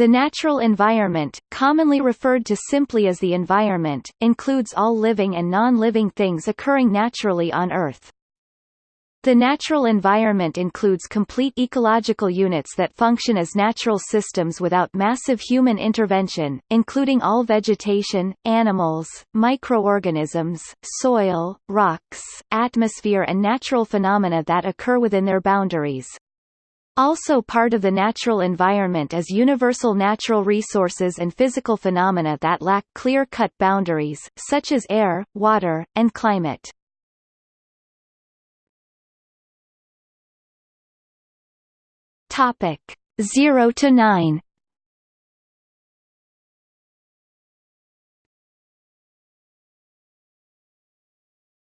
The natural environment, commonly referred to simply as the environment, includes all living and non-living things occurring naturally on Earth. The natural environment includes complete ecological units that function as natural systems without massive human intervention, including all vegetation, animals, microorganisms, soil, rocks, atmosphere and natural phenomena that occur within their boundaries. Also part of the natural environment is universal natural resources and physical phenomena that lack clear-cut boundaries, such as air, water, and climate. Topic 0 to 9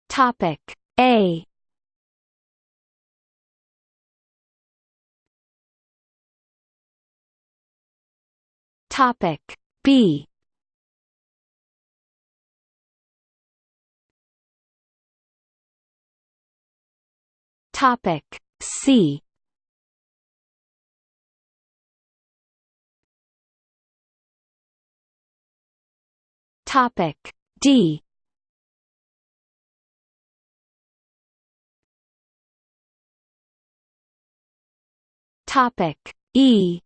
Topic A Topic B. Topic C. Topic D. Topic E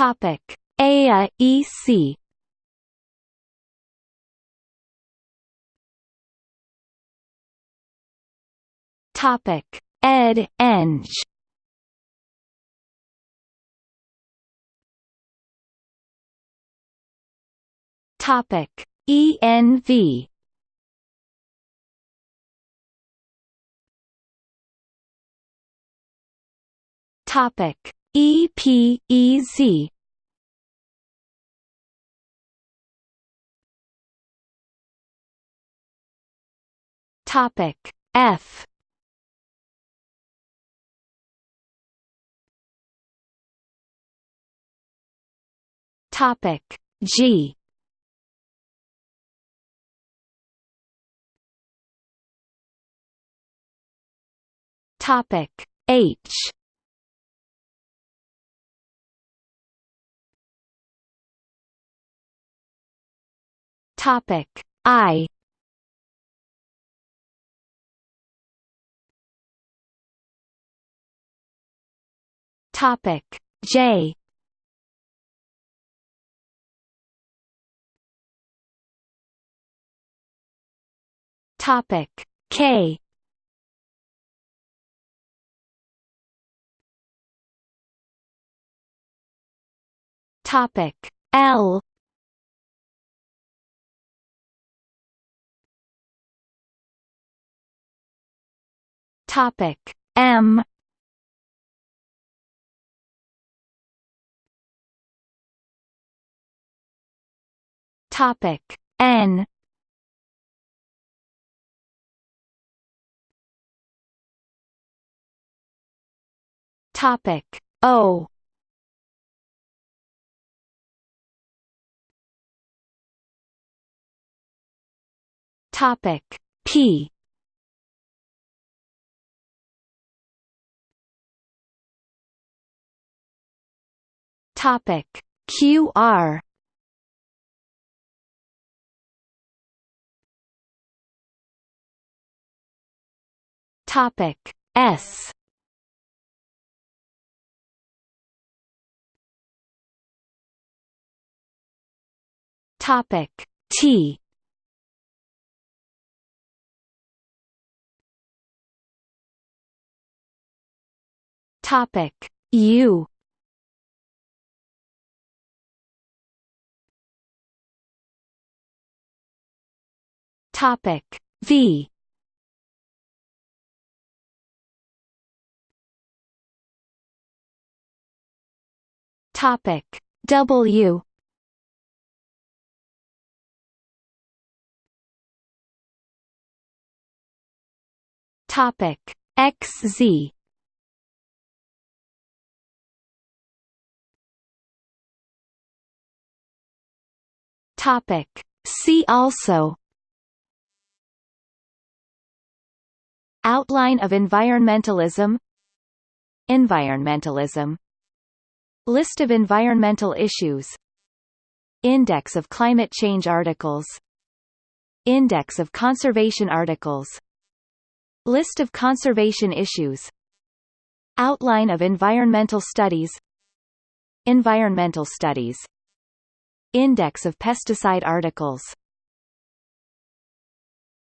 Topic. A E C. Topic. Ed Eng Topic. ENV Topic EPEZ Topic F. Topic G. Topic H Topic. I. Topic. J. Topic. K. Topic. L Topic M. Topic N. Topic O. Topic P Topic. QR Topic. S. Topic. T. Topic. U Topic V. Topic W. Topic XZ Topic See also Outline of environmentalism Environmentalism List of environmental issues Index of climate change articles Index of conservation articles List of conservation issues Outline of environmental studies Environmental studies Index of pesticide articles